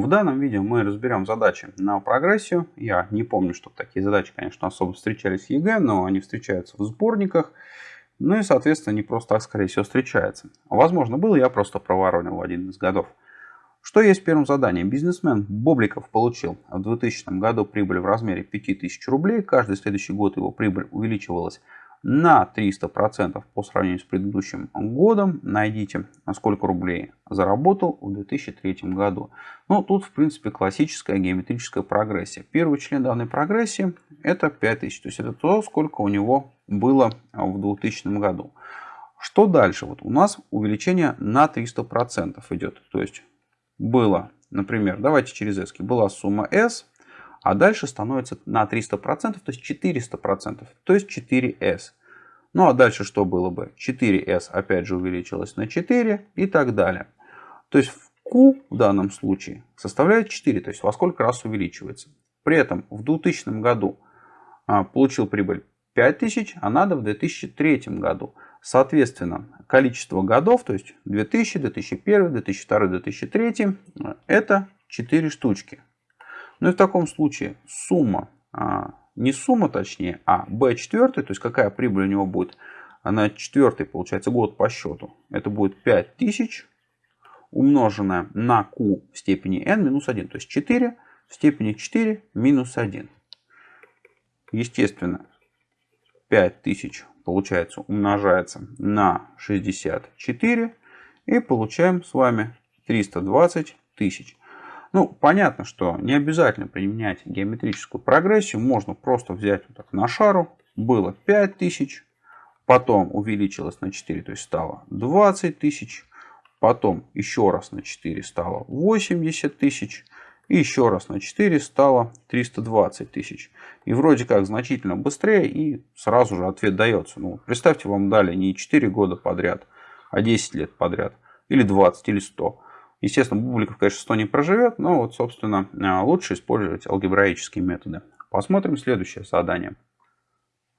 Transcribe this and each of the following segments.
В данном видео мы разберем задачи на прогрессию. Я не помню, что такие задачи, конечно, особо встречались в ЕГЭ, но они встречаются в сборниках. Ну и, соответственно, не просто так, скорее всего, встречаются. Возможно, было, я просто проворонил в один из годов. Что есть в первом задании? Бизнесмен Бобликов получил в 2000 году прибыль в размере 5000 рублей. Каждый следующий год его прибыль увеличивалась на 300% по сравнению с предыдущим годом. Найдите, сколько рублей заработал в 2003 году. Ну, тут, в принципе, классическая геометрическая прогрессия. Первый член данной прогрессии это 5000. То есть, это то, сколько у него было в 2000 году. Что дальше? Вот у нас увеличение на 300% идет. То есть, было, например, давайте через S, была сумма S, а дальше становится на 300%, то есть 400%, то есть 4S. Ну а дальше что было бы? 4S опять же увеличилось на 4 и так далее. То есть Q в данном случае составляет 4, то есть во сколько раз увеличивается. При этом в 2000 году а, получил прибыль 5000, а надо в 2003 году. Соответственно, количество годов, то есть 2000, 2001, 2002, 2003, это 4 штучки. Ну и в таком случае сумма, а, не сумма точнее, а B4, то есть какая прибыль у него будет на четвертый, получается, год по счету. Это будет 5000 умноженное на Q в степени n минус 1. То есть 4 в степени 4 минус 1. Естественно, 5000 получается умножается на 64 и получаем с вами 320 тысяч. Ну, понятно, что не обязательно применять геометрическую прогрессию. Можно просто взять вот так на шару. Было 5000, потом увеличилось на 4, то есть стало 20 тысяч. Потом еще раз на 4 стало 80 тысяч. И еще раз на 4 стало 320 тысяч. И вроде как значительно быстрее и сразу же ответ дается. Ну, представьте, вам дали не 4 года подряд, а 10 лет подряд. Или 20, или 100. Естественно, Бубликов, конечно, 100 не проживет, но вот, собственно, э, лучше использовать алгебраические методы. Посмотрим следующее задание.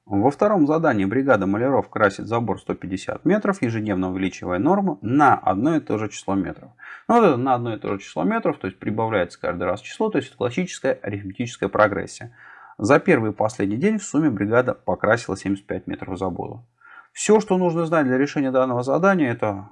Во втором задании бригада маляров красит забор 150 метров, ежедневно увеличивая норму на одно и то же число метров. Ну, вот это на одно и то же число метров, то есть прибавляется каждый раз число, то есть это классическая арифметическая прогрессия. За первый и последний день в сумме бригада покрасила 75 метров забора. Все, что нужно знать для решения данного задания, это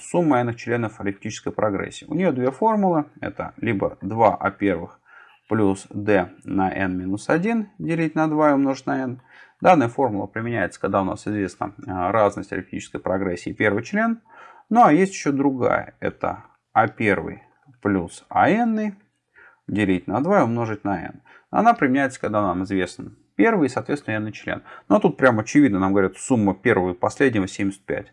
сумма n членов арифметической прогрессии. У нее две формулы. Это либо 2 а первых плюс d на n минус 1 делить на 2 и умножить на n. Данная формула применяется, когда у нас известна а, разность арифметической прогрессии первый член. Ну а есть еще другая. Это а первый плюс ан делить на 2 и умножить на n. Она применяется, когда нам известен первый и, соответственно, n член. Но тут прям очевидно, нам говорят, сумма первого и последнего 75.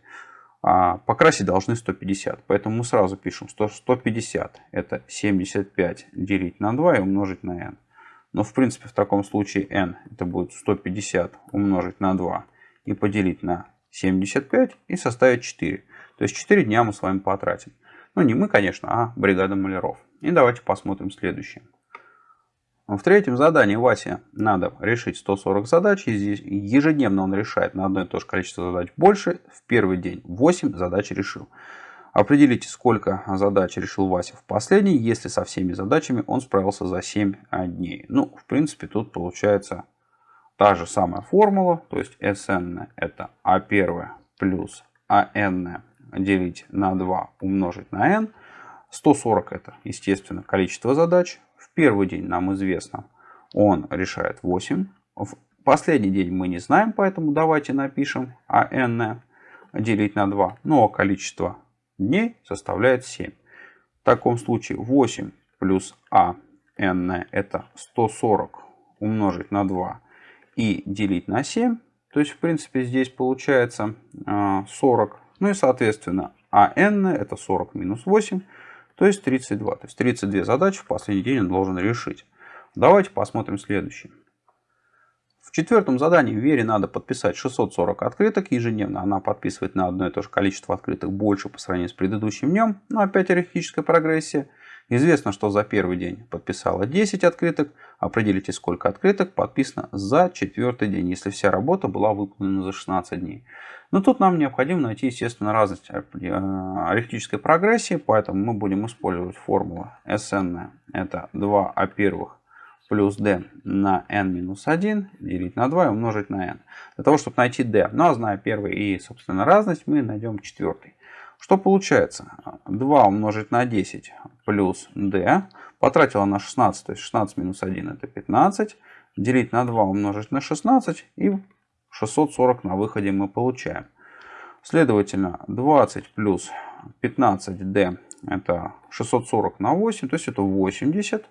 А покрасить должны 150. Поэтому мы сразу пишем, что 150 это 75 делить на 2 и умножить на n. Но в принципе в таком случае n это будет 150 умножить на 2 и поделить на 75 и составить 4. То есть 4 дня мы с вами потратим. Ну не мы, конечно, а бригада маляров. И давайте посмотрим следующее. В третьем задании Васе надо решить 140 задач. Ежедневно он решает на одно и то же количество задач больше. В первый день 8 задач решил. Определите, сколько задач решил Вася в последний, если со всеми задачами он справился за 7 дней. Ну, в принципе, тут получается та же самая формула. То есть SN это А1 плюс АН делить на 2 умножить на n. 140 это, естественно, количество задач первый день нам известно, он решает 8. В последний день мы не знаем, поэтому давайте напишем АН делить на 2. Ну а количество дней составляет 7. В таком случае 8 плюс АН это 140 умножить на 2 и делить на 7. То есть, в принципе, здесь получается 40. Ну и, соответственно, АН это 40 минус 8 то есть 32. То есть 32 задачи в последний день он должен решить. Давайте посмотрим следующее. В четвертом задании Вере надо подписать 640 открыток ежедневно. Она подписывает на одно и то же количество открыток больше по сравнению с предыдущим днем. Но опять арифметическая прогрессия. Известно, что за первый день подписало 10 открыток. Определите, сколько открыток подписано за четвертый день, если вся работа была выполнена за 16 дней. Но тут нам необходимо найти, естественно, разность арифметической прогрессии, поэтому мы будем использовать формулу SN. Это 2 а первых плюс d на n минус 1 делить на 2 и умножить на n. Для того, чтобы найти d. Ну а зная первый и, собственно, разность, мы найдем четвертый. Что получается? 2 умножить на 10 плюс d. Потратила на 16, то есть 16 минус 1 это 15. Делить на 2 умножить на 16 и 640 на выходе мы получаем. Следовательно, 20 плюс 15d это 640 на 8, то есть это 80.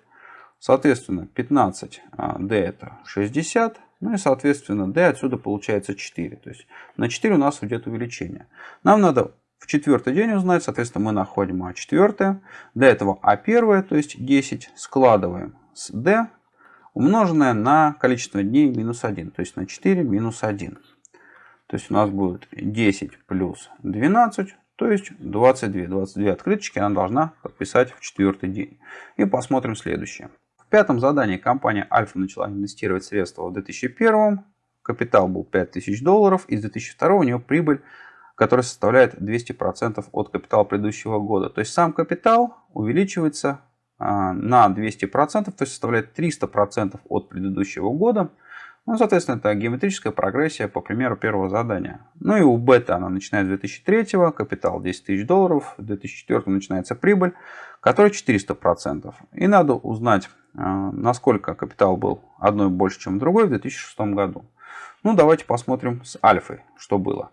Соответственно, 15d а, это 60. Ну и, соответственно, d отсюда получается 4. То есть на 4 у нас идет увеличение. Нам надо в четвертый день узнать, соответственно, мы находим а четвертое. Для этого а первое, то есть 10, складываем с d, умноженное на количество дней минус 1, то есть на 4 минус 1. То есть у нас будет 10 плюс 12, то есть 22. 22 открыточки она должна подписать в четвертый день. И посмотрим следующее пятом задании компания Альфа начала инвестировать средства в 2001. Капитал был 5000 долларов. Из 2002 у нее прибыль, которая составляет 200% от капитала предыдущего года. То есть сам капитал увеличивается а, на 200%, то есть составляет 300% от предыдущего года. Ну, соответственно, это геометрическая прогрессия по примеру первого задания. Ну и у бета она начинает с 2003, капитал 10 тысяч долларов, в 2004 начинается прибыль, которая 400%. И надо узнать а, насколько капитал был одной больше, чем другой в 2006 году. Ну, давайте посмотрим с альфой, что было.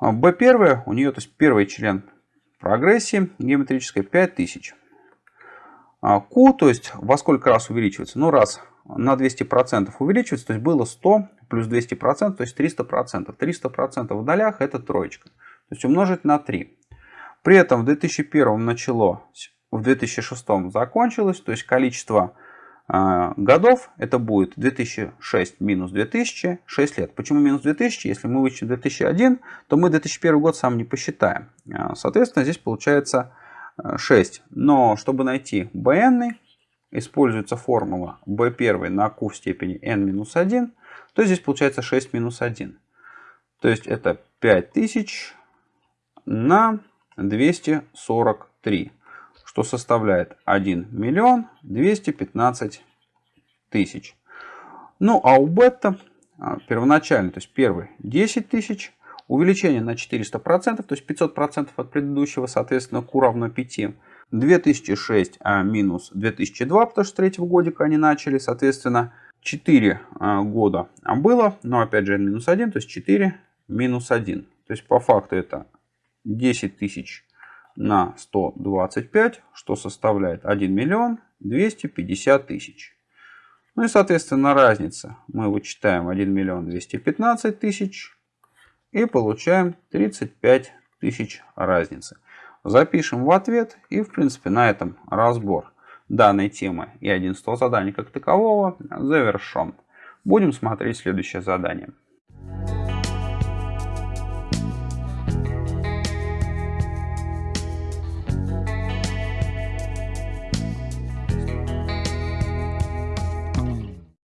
B1 а, у нее, то есть первый член прогрессии геометрической 5000. Q, а, то есть во сколько раз увеличивается? Ну, раз на 200% увеличивается, то есть было 100 плюс 200%, то есть 300%. 300% в долях это троечка. То есть умножить на 3. При этом в 2001 началось в 2006 закончилось, то есть количество годов это будет 2006 минус 2000, 6 лет. Почему минус 2000? Если мы вычтем 2001, то мы 2001 год сам не посчитаем. А, соответственно, здесь получается 6. Но чтобы найти bn, используется формула b1 на q в степени n минус 1, то здесь получается 6 минус 1. То есть это 5000 на 243 что составляет 1 миллион 215 тысяч. Ну а у бета а, первоначально, то есть первый 10 тысяч, увеличение на 400%, то есть 500% от предыдущего, соответственно, Q равно 5. 2006 а минус 2002, потому что третьего годика они начали, соответственно, 4 а, года было, но опять же n минус 1, то есть 4 минус 1. То есть по факту это 10 тысяч на 125, что составляет 1 миллион 250 тысяч. Ну и соответственно разница. Мы вычитаем 1 миллион 215 тысяч и получаем 35 тысяч разницы. Запишем в ответ и в принципе на этом разбор данной темы и один стол заданий как такового завершен. Будем смотреть следующее задание.